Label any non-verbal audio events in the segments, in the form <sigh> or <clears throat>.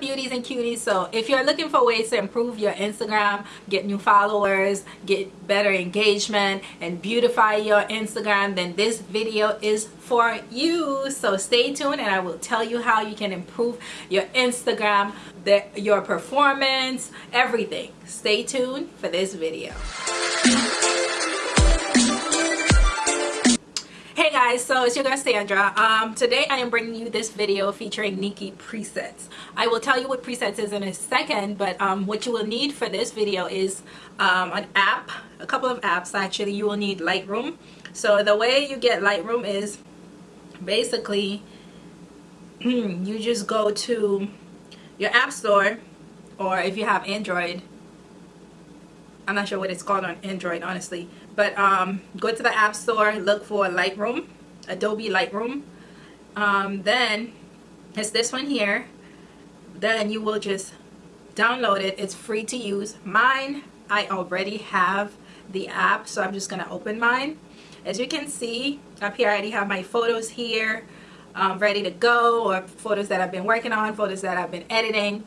beauties and cuties. So if you're looking for ways to improve your instagram get new followers get better engagement and beautify your instagram then this video is for you. So stay tuned and i will tell you how you can improve your instagram your performance everything. Stay tuned for this video hey guys so it's your girl sandra. Um today i am bringing you this video featuring nikki presets. I will tell you what presets is in a second but um what you will need for this video is um an app a couple of apps. Actually you will need lightroom. So the way you get lightroom is basically <clears throat> you just go to your app store or if you have android i'm not sure what it's called on android honestly but um, go to the app store look for lightroom adobe lightroom. Um, then it's this one here. Then you will just download it. It's free to use. Mine i already have the app so i'm just to open mine. As you can see up here i already have my photos here um, ready to go or photos that I've been working on photos that I've been editing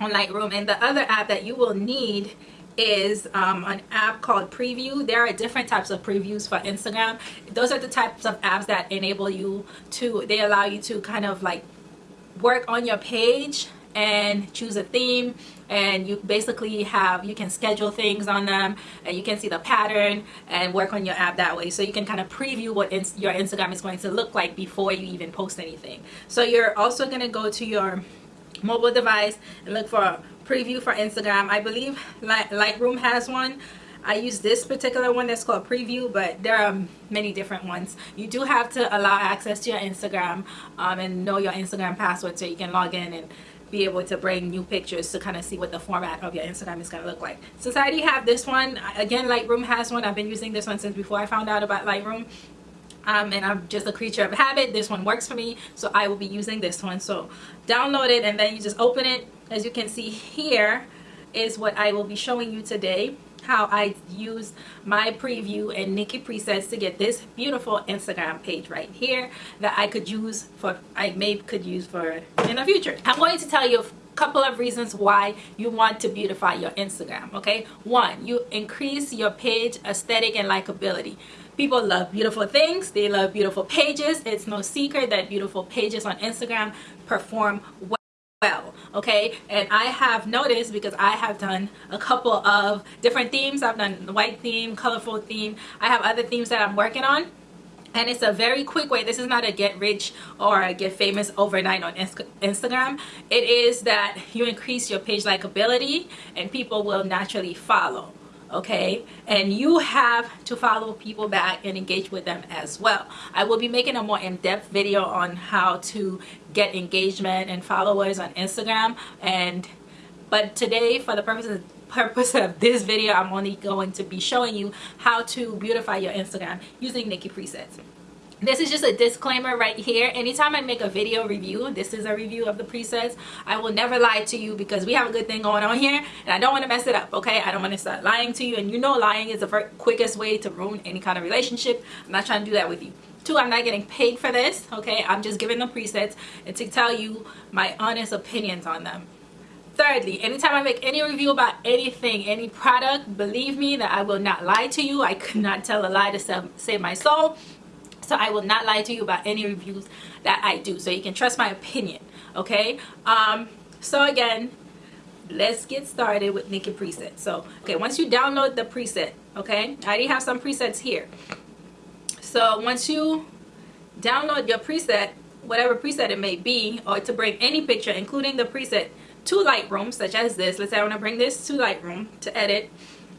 on Lightroom. And the other app that you will need is um, an app called preview. There are different types of previews for Instagram. Those are the types of apps that enable you to they allow you to kind of like work on your page and choose a theme and you basically have you can schedule things on them and you can see the pattern and work on your app that way. So you can kind of preview what your Instagram is going to look like before you even post anything. So you're also going to go to your mobile device and look for preview for Instagram I believe Lightroom has one I use this particular one that's called preview but there are many different ones you do have to allow access to your Instagram um, and know your Instagram password so you can log in and be able to bring new pictures to kind of see what the format of your Instagram is going to look like. Since I already have this one, again Lightroom has one. I've been using this one since before I found out about Lightroom. Um, and I'm just a creature of habit. This one works for me, so I will be using this one. So download it and then you just open it. As you can see here is what I will be showing you today how I use my preview and Nikki presets to get this beautiful Instagram page right here that I could use for I may could use for in the future. I'm going to tell you a couple of reasons why you want to beautify your Instagram okay? One you increase your page aesthetic and likability. People love beautiful things. They love beautiful pages. It's no secret that beautiful pages on Instagram perform well well okay? And I have noticed because I have done a couple of different themes. I've done the white theme colorful theme. I have other themes that I'm working on. And it's a very quick way. This is not a get rich or a get famous overnight on Instagram. It is that you increase your page likability and people will naturally follow okay? And you have to follow people back and engage with them as well. I will be making a more in-depth video on how to get engagement and followers on instagram and but today for the purposes <laughs> purpose of this video i'm only going to be showing you how to beautify your instagram using nikki presets this is just a disclaimer right here. Anytime i make a video review this is a review of the presets. I will never lie to you because we have a good thing going on here and i don't want to mess it up okay? I don't want to start lying to you and you know lying is the quickest way to ruin any kind of relationship. I'm not trying to do that with you. Two i'm not getting paid for this okay? I'm just giving the presets and to tell you my honest opinions on them. Thirdly anytime i make any review about anything any product believe me that i will not lie to you. I could not tell a lie to save my soul so i will not lie to you about any reviews that i do. So you can trust my opinion okay? Um so again let's get started with Nikki preset. So okay once you download the preset okay i already have some presets here. So once you download your preset whatever preset it may be or to bring any picture including the preset to Lightroom such as this let's say I want to bring this to Lightroom to edit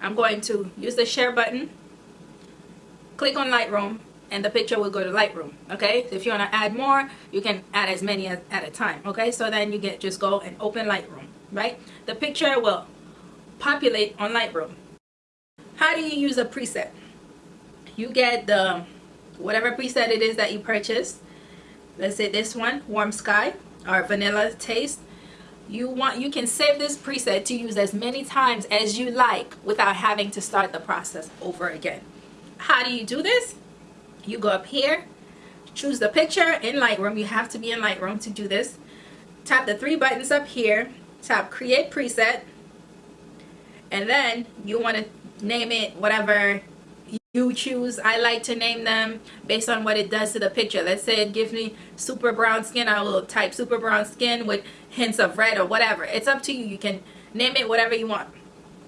I'm going to use the share button click on Lightroom and the picture will go to Lightroom okay? So if you want to add more you can add as many as, at a time okay? So then you get just go and open Lightroom right? The picture will populate on Lightroom. How do you use a preset? You get the whatever preset it is that you purchase let's say this one warm sky or vanilla taste. You want you can save this preset to use as many times as you like without having to start the process over again. How do you do this you go up here choose the picture in Lightroom. You have to be in Lightroom to do this. Tap the three buttons up here. Tap create preset. And then you want to name it whatever you choose. I like to name them based on what it does to the picture. Let's say it gives me super brown skin I will type super brown skin with hints of red or whatever. It's up to you. You can name it whatever you want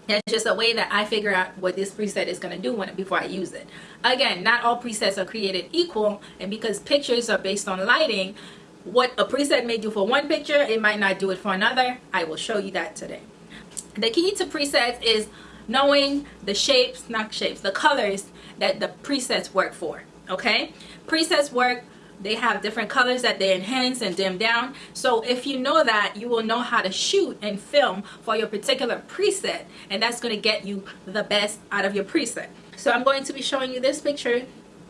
that's just a way that I figure out what this preset is going to do when before I use it. Again not all presets are created equal and because pictures are based on lighting what a preset may do for one picture it might not do it for another. I will show you that today. The key to presets is knowing the shapes not shapes the colors that the presets work for okay? Presets work they have different colors that they enhance and dim down. So if you know that you will know how to shoot and film for your particular preset and that's going to get you the best out of your preset. So I'm going to be showing you this picture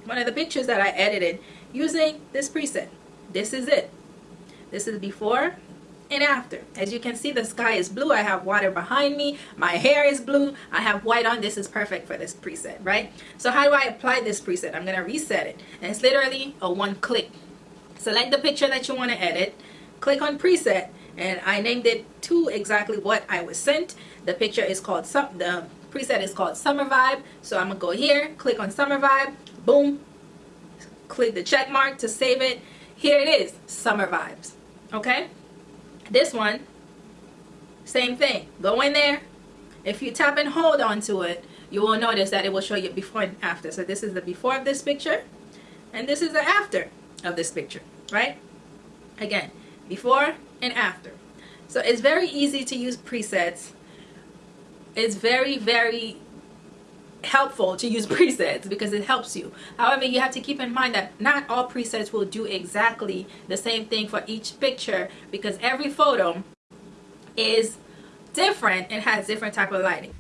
one of the pictures that I edited using this preset. This is it. This is before and after. As you can see the sky is blue. I have water behind me. My hair is blue. I have white on. This is perfect for this preset right? So how do I apply this preset? I'm gonna reset it. And it's literally a one click. Select the picture that you want to edit. Click on preset. And I named it to exactly what I was sent. The picture is called the preset is called summer vibe. So I'm gonna go here click on summer vibe. Boom. Click the check mark to save it. Here it is summer vibes. Okay this one, same thing. Go in there. If you tap and hold onto it, you will notice that it will show you before and after. So this is the before of this picture, and this is the after of this picture, right? Again, before and after. So it's very easy to use presets. It's very, very helpful to use <laughs> presets because it helps you. However you have to keep in mind that not all presets will do exactly the same thing for each picture because every photo is different and has different type of lighting.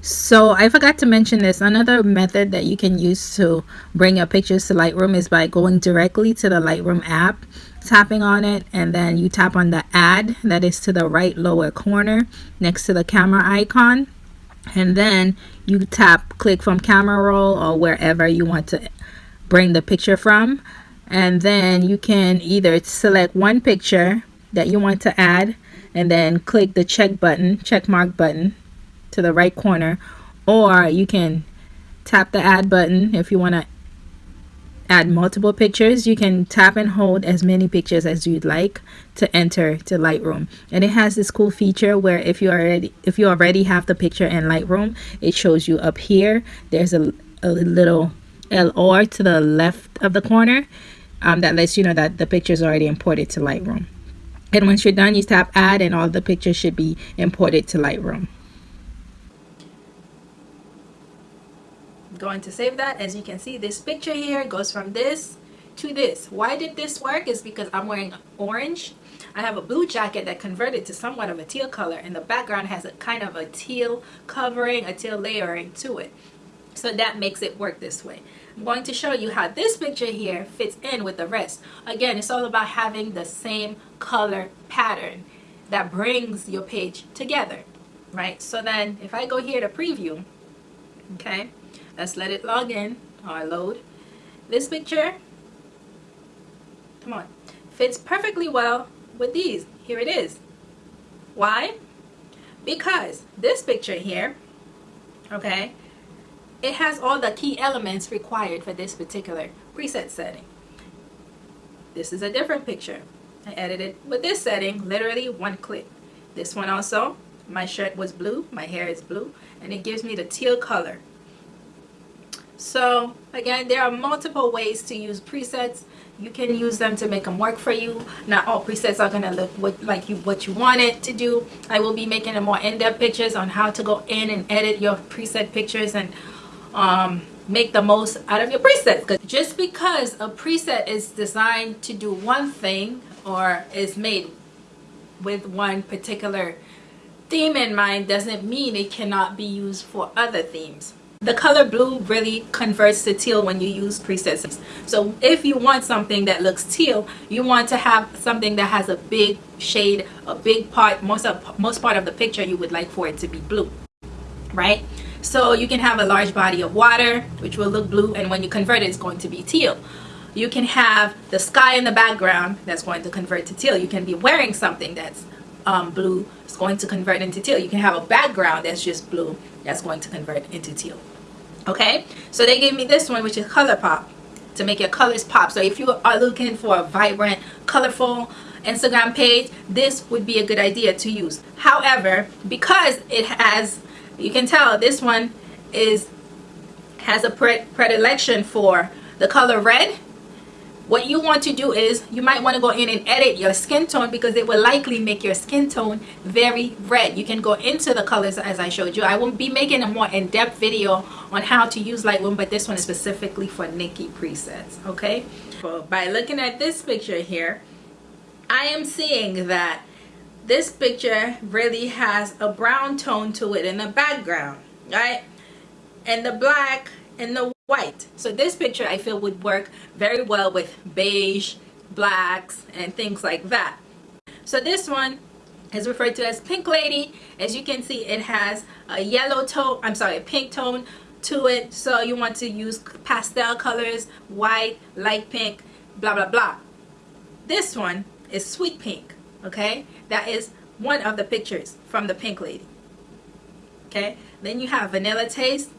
So I forgot to mention this. Another method that you can use to bring your pictures to Lightroom is by going directly to the Lightroom app tapping on it and then you tap on the add that is to the right lower corner next to the camera icon and then you tap click from camera roll or wherever you want to bring the picture from. And then you can either select one picture that you want to add and then click the check button check mark button to the right corner. Or you can tap the add button if you want to add multiple pictures. You can tap and hold as many pictures as you'd like to enter to Lightroom. And it has this cool feature where if you already if you already have the picture in Lightroom it shows you up here. There's a, a little LR to the left of the corner um, that lets you know that the picture is already imported to Lightroom. And once you're done you tap add and all the pictures should be imported to Lightroom going to save that. As you can see this picture here goes from this to this. Why did this work? Is because I'm wearing orange. I have a blue jacket that converted to somewhat of a teal color and the background has a kind of a teal covering a teal layering to it. So that makes it work this way. I'm going to show you how this picture here fits in with the rest. Again it's all about having the same color pattern that brings your page together right? So then if I go here to preview okay let's let it log in. Or load this picture. Come on. Fits perfectly well with these. Here it is. Why? Because this picture here okay it has all the key elements required for this particular preset setting. This is a different picture. I edited with this setting literally one click. This one also my shirt was blue my hair is blue and it gives me the teal color so again there are multiple ways to use presets. You can use them to make them work for you. Not all presets are gonna look what, like you what you want it to do. I will be making a more in-depth pictures on how to go in and edit your preset pictures and um, make the most out of your presets. Just because a preset is designed to do one thing or is made with one particular theme in mind doesn't mean it cannot be used for other themes the color blue really converts to teal when you use presets so if you want something that looks teal you want to have something that has a big shade a big part most of most part of the picture you would like for it to be blue right so you can have a large body of water which will look blue and when you convert it it's going to be teal you can have the sky in the background that's going to convert to teal. You can be wearing something that's um, blue, it's going to convert into teal. You can have a background that's just blue, that's going to convert into teal. Okay, so they gave me this one, which is ColourPop, to make your colors pop. So if you are looking for a vibrant, colorful Instagram page, this would be a good idea to use. However, because it has, you can tell this one is has a predilection for the color red what you want to do is you might want to go in and edit your skin tone because it will likely make your skin tone very red. You can go into the colors as I showed you. I will be making a more in-depth video on how to use Lightroom but this one is specifically for Nikki presets okay? So by looking at this picture here I am seeing that this picture really has a brown tone to it in the background right? And the black and the white. So this picture I feel would work very well with beige blacks and things like that. So this one is referred to as pink lady. As you can see it has a yellow tone I'm sorry a pink tone to it. So you want to use pastel colors white light pink blah blah blah. This one is sweet pink okay? That is one of the pictures from the pink lady okay? Then you have vanilla taste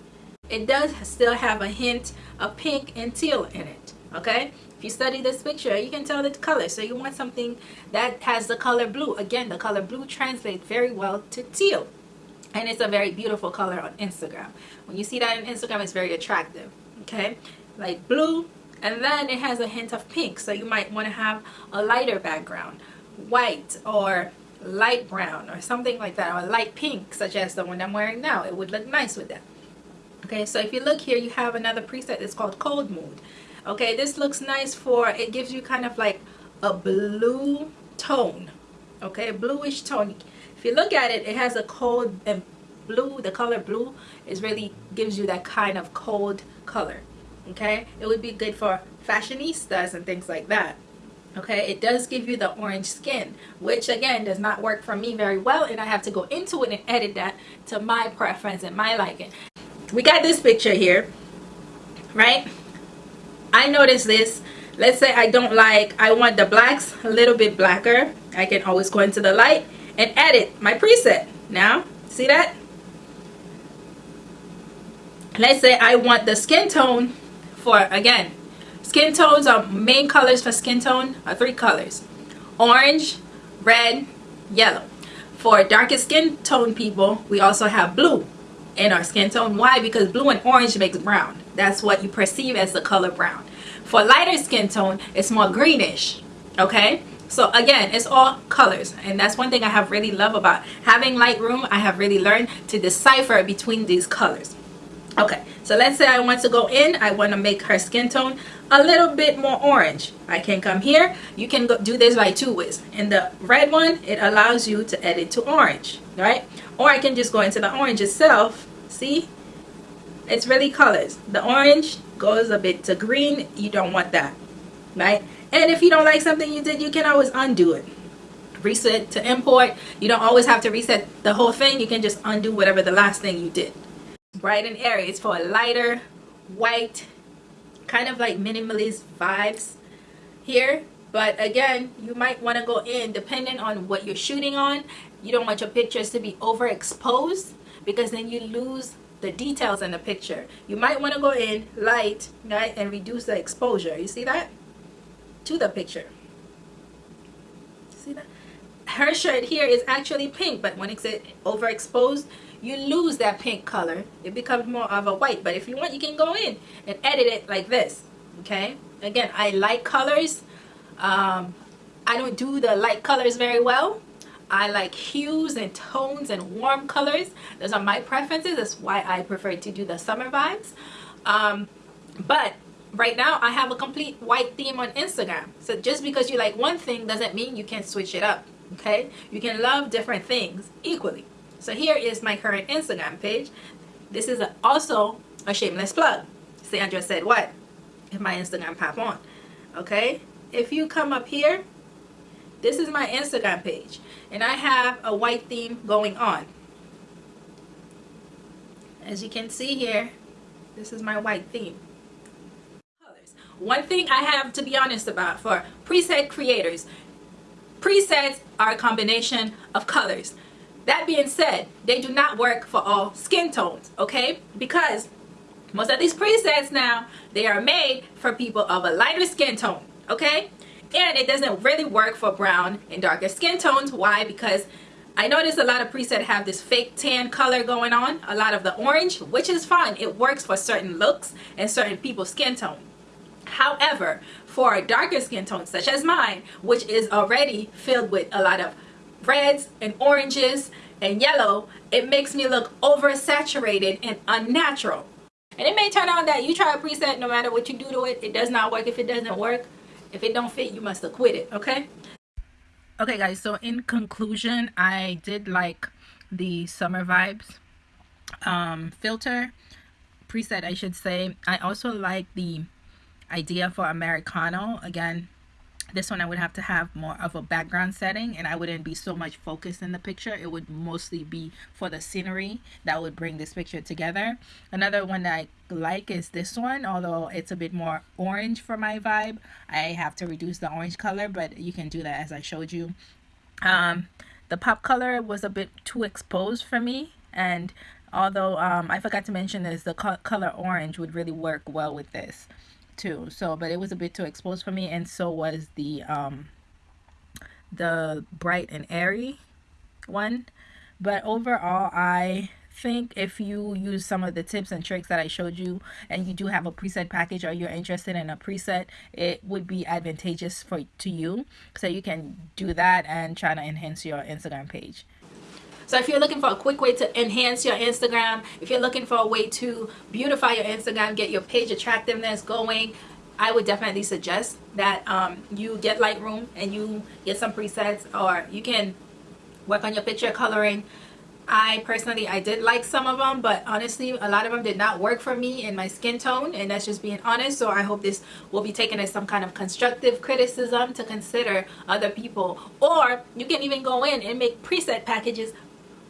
it does still have a hint of pink and teal in it okay? If you study this picture you can tell the color. So you want something that has the color blue. Again the color blue translates very well to teal. And it's a very beautiful color on Instagram. When you see that on Instagram it's very attractive okay? Like blue and then it has a hint of pink. So you might want to have a lighter background white or light brown or something like that or light pink such as the one I'm wearing now. It would look nice with that okay so if you look here you have another preset. It's called cold mood. Okay this looks nice for it gives you kind of like a blue tone. Okay bluish tone. If you look at it it has a cold and blue the color blue is really gives you that kind of cold color. Okay it would be good for fashionistas and things like that. Okay it does give you the orange skin which again does not work for me very well and I have to go into it and edit that to my preference and my liking we got this picture here right? I noticed this. Let's say I don't like I want the blacks a little bit blacker. I can always go into the light and edit my preset. Now see that? Let's say I want the skin tone for again skin tones are main colors for skin tone are three colors. Orange red yellow. For darkest skin tone people we also have blue in our skin tone. Why? Because blue and orange makes brown. That's what you perceive as the color brown. For lighter skin tone, it's more greenish. Okay? So again, it's all colors. And that's one thing I have really love about having Lightroom. I have really learned to decipher between these colors. Okay, so let's say I want to go in. I want to make her skin tone a little bit more orange. I can come here. You can go, do this by two ways. In the red one, it allows you to edit to orange, right? Or I can just go into the orange itself. See? It's really colors. The orange goes a bit to green. You don't want that, right? And if you don't like something you did, you can always undo it. Reset to import. You don't always have to reset the whole thing. You can just undo whatever the last thing you did. Bright and airy. It's for a lighter, white, kind of like minimalist vibes here. But again you might want to go in depending on what you're shooting on you don't want your pictures to be overexposed because then you lose the details in the picture. You might want to go in light right and reduce the exposure. You see that? To the picture. See that? Her shirt here is actually pink but when it's overexposed you lose that pink color it becomes more of a white. But if you want you can go in and edit it like this okay? Again I like colors. Um, I don't do the light colors very well. I like hues and tones and warm colors. Those are my preferences. That's why I prefer to do the summer vibes. Um, but right now I have a complete white theme on Instagram. So just because you like one thing doesn't mean you can't switch it up okay? You can love different things equally so here is my current Instagram page. This is also a shameless plug. Sandra said what? If my Instagram pop on. Okay? If you come up here, this is my Instagram page. And I have a white theme going on. As you can see here, this is my white theme. one thing I have to be honest about for preset creators, presets are a combination of colors. That being said, they do not work for all skin tones, okay? Because most of these presets now, they are made for people of a lighter skin tone, okay? And it doesn't really work for brown and darker skin tones. Why? Because I notice a lot of presets have this fake tan color going on, a lot of the orange, which is fine. It works for certain looks and certain people's skin tone. However, for a darker skin tone such as mine, which is already filled with a lot of reds and oranges and yellow, it makes me look oversaturated and unnatural. And it may turn out that you try a preset no matter what you do to it, it does not work if it doesn't work. If it don't fit, you must have quit it, okay? Okay guys, so in conclusion, I did like the summer vibes um, filter preset, I should say. I also like the idea for Americano. Again, this one I would have to have more of a background setting and I wouldn't be so much focused in the picture. It would mostly be for the scenery that would bring this picture together. Another one that I like is this one, although it's a bit more orange for my vibe. I have to reduce the orange color, but you can do that as I showed you. Um, the pop color was a bit too exposed for me and although um, I forgot to mention this, the co color orange would really work well with this too. So but it was a bit too exposed for me and so was the um the bright and airy one. But overall I think if you use some of the tips and tricks that I showed you and you do have a preset package or you're interested in a preset it would be advantageous for to you. So you can do that and try to enhance your Instagram page so if you're looking for a quick way to enhance your Instagram, if you're looking for a way to beautify your Instagram, get your page attractiveness going, I would definitely suggest that um, you get Lightroom and you get some presets or you can work on your picture coloring. I personally, I did like some of them, but honestly, a lot of them did not work for me in my skin tone, and that's just being honest. So I hope this will be taken as some kind of constructive criticism to consider other people. Or you can even go in and make preset packages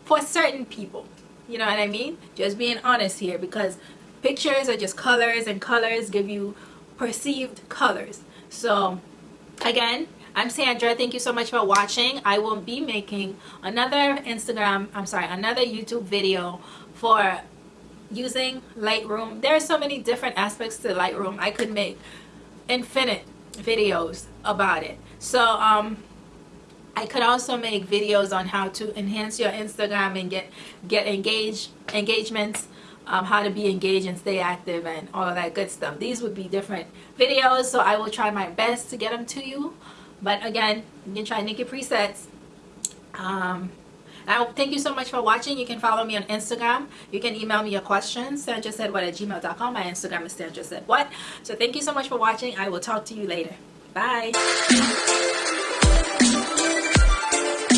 for certain people. You know what I mean? Just being honest here because pictures are just colors and colors give you perceived colors. So again, I'm Sandra. Thank you so much for watching. I will be making another Instagram, I'm sorry, another YouTube video for using Lightroom. There are so many different aspects to Lightroom. I could make infinite videos about it. So um, I could also make videos on how to enhance your Instagram and get get engaged engagements um, how to be engaged and stay active and all that good stuff these would be different videos so I will try my best to get them to you but again you can try Nikki presets um, I thank you so much for watching. You can follow me on Instagram. You can email me your questions. Sandra said what at gmail.com. My Instagram is Sandra said what. So thank you so much for watching. I will talk to you later. Bye.